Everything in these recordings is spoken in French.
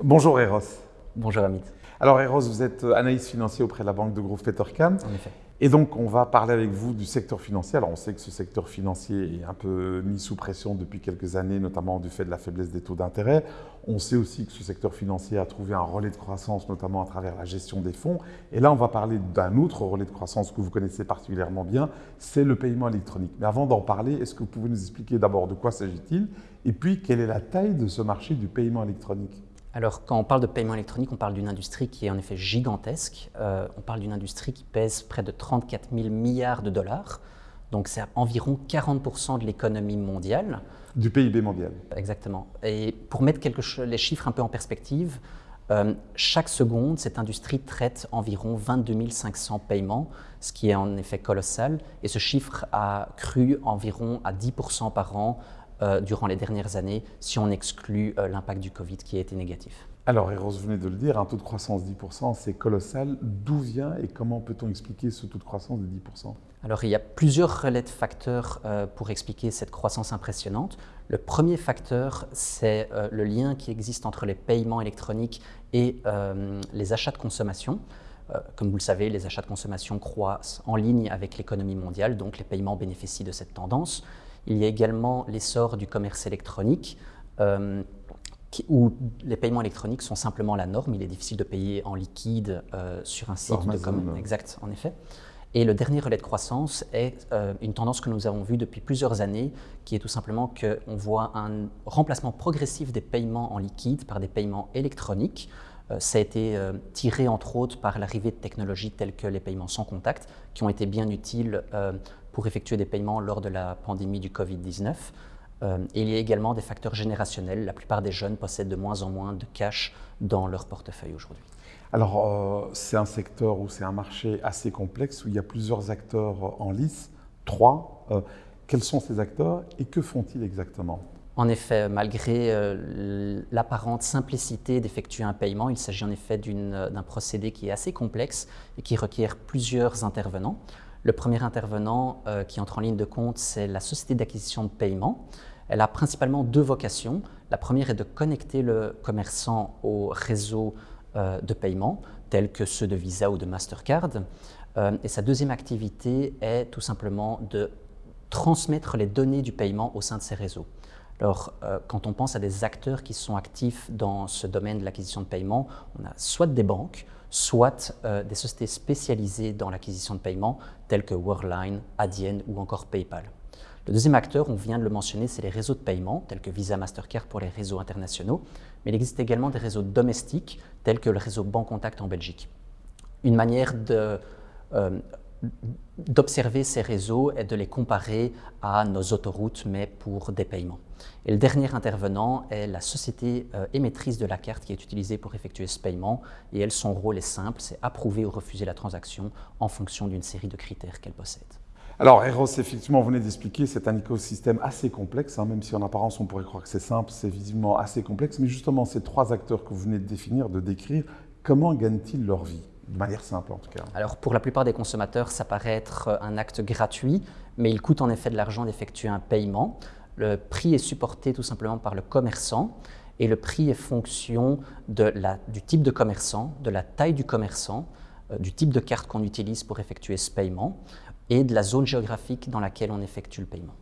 Bonjour Eros. Bonjour Amit. Alors Eros, vous êtes analyste financier auprès de la banque de Grove Petercam. En effet. Et donc, on va parler avec vous du secteur financier. Alors, on sait que ce secteur financier est un peu mis sous pression depuis quelques années, notamment du fait de la faiblesse des taux d'intérêt. On sait aussi que ce secteur financier a trouvé un relais de croissance, notamment à travers la gestion des fonds. Et là, on va parler d'un autre relais de croissance que vous connaissez particulièrement bien, c'est le paiement électronique. Mais avant d'en parler, est-ce que vous pouvez nous expliquer d'abord de quoi s'agit-il? Et puis quelle est la taille de ce marché du paiement électronique? Alors, quand on parle de paiement électronique, on parle d'une industrie qui est en effet gigantesque. Euh, on parle d'une industrie qui pèse près de 34 000 milliards de dollars. Donc, c'est environ 40% de l'économie mondiale. Du PIB mondial. Exactement. Et pour mettre les chiffres un peu en perspective, euh, chaque seconde, cette industrie traite environ 22 500 paiements, ce qui est en effet colossal. Et ce chiffre a cru environ à 10% par an euh, durant les dernières années, si on exclut euh, l'impact du Covid qui a été négatif. Alors, Eros, vous venez de le dire, un taux de croissance de 10%, c'est colossal. D'où vient et comment peut-on expliquer ce taux de croissance de 10% Alors, il y a plusieurs relais de facteurs euh, pour expliquer cette croissance impressionnante. Le premier facteur, c'est le lien qui existe entre les paiements électroniques et les achats de consommation. Comme vous le savez, les achats de consommation croissent en ligne avec l'économie mondiale, donc les paiements bénéficient de cette tendance. Il y a également l'essor du commerce électronique, euh, où les paiements électroniques sont simplement la norme. Il est difficile de payer en liquide euh, sur un site de commerce. Exact, en effet. Et le dernier relais de croissance est euh, une tendance que nous avons vue depuis plusieurs années, qui est tout simplement qu'on voit un remplacement progressif des paiements en liquide par des paiements électroniques. ça a été tiré entre autres par l'arrivée de technologies telles que les paiements sans contact, qui ont été bien utiles pour effectuer des paiements lors de la pandémie du Covid-19. Euh, il y a également des facteurs générationnels. La plupart des jeunes possèdent de moins en moins de cash dans leur portefeuille aujourd'hui. Alors, euh, c'est un secteur ou c'est un marché assez complexe où il y a plusieurs acteurs en lice, trois. Euh, quels sont ces acteurs et que font-ils exactement? En effet, malgré l'apparente simplicité d'effectuer un paiement, il s'agit en effet d'un procédé qui est assez complexe et qui requiert plusieurs intervenants. Le premier intervenant euh, qui entre en ligne de compte, c'est la société d'acquisition de paiement. Elle a principalement deux vocations. La première est de connecter le commerçant au réseau euh, de paiement, tels que ceux de Visa ou de Mastercard. Euh, et sa deuxième activité est tout simplement de transmettre les données du paiement au sein de ces réseaux. Alors, quand on pense à des acteurs qui sont actifs dans ce domaine de l'acquisition de paiement, on a soit des banques, soit euh, des sociétés spécialisées dans l'acquisition de paiement, telles que Worldline, Adyen ou encore PayPal. Le deuxième acteur, on vient de le mentionner, c'est les réseaux de paiement, tels que Visa, Mastercard pour les réseaux internationaux, mais il existe également des réseaux domestiques, tels que le réseau Bancontact en Belgique. Une manière de euh, d'observer ces réseaux et de les comparer à nos autoroutes, mais pour des paiements. Et le dernier intervenant est la société euh, émettrice de la carte qui est utilisée pour effectuer ce paiement. Et elle, son rôle est simple, c'est approuver ou refuser la transaction en fonction d'une série de critères qu'elle possède. Alors, Eros, effectivement, vous venez d'expliquer, c'est un écosystème assez complexe, hein, même si en apparence on pourrait croire que c'est simple, c'est visiblement assez complexe. Mais justement, ces trois acteurs que vous venez de définir, de décrire, comment gagnent-ils leur vie? De manière simple en tout cas. Alors pour la plupart des consommateurs, ça paraît être un acte gratuit, mais il coûte en effet de l'argent d'effectuer un paiement. Le prix est supporté tout simplement par le commerçant et le prix est fonction de la, du type de commerçant, de la taille du commerçant, euh, du type de carte qu'on utilise pour effectuer ce paiement et de la zone géographique dans laquelle on effectue le paiement.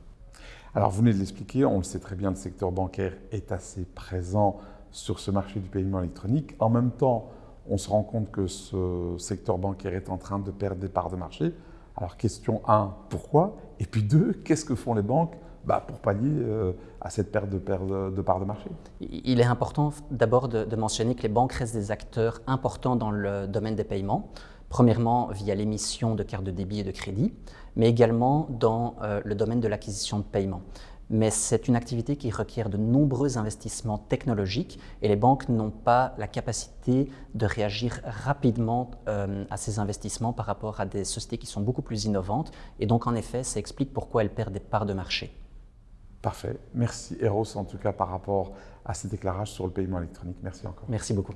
Alors vous venez de l'expliquer, on le sait très bien, le secteur bancaire est assez présent sur ce marché du paiement électronique. En même temps, on se rend compte que ce secteur bancaire est en train de perdre des parts de marché. Alors question 1, pourquoi? Et puis 2, qu'est-ce que font les banques bah, pour pallier euh, à cette perte de, parts de marché? Il est important d'abord de, mentionner que les banques restent des acteurs importants dans le domaine des paiements. Premièrement, via l'émission de cartes de débit et de crédit, mais également dans euh, le domaine de l'acquisition de paiement mais c'est une activité qui requiert de nombreux investissements technologiques et les banques n'ont pas la capacité de réagir rapidement euh, à ces investissements par rapport à des sociétés qui sont beaucoup plus innovantes et donc en effet ça explique pourquoi elles perdent des parts de marché. Parfait. Merci Eros en tout cas par rapport à ces déclarages sur le paiement électronique. Merci encore. Merci beaucoup.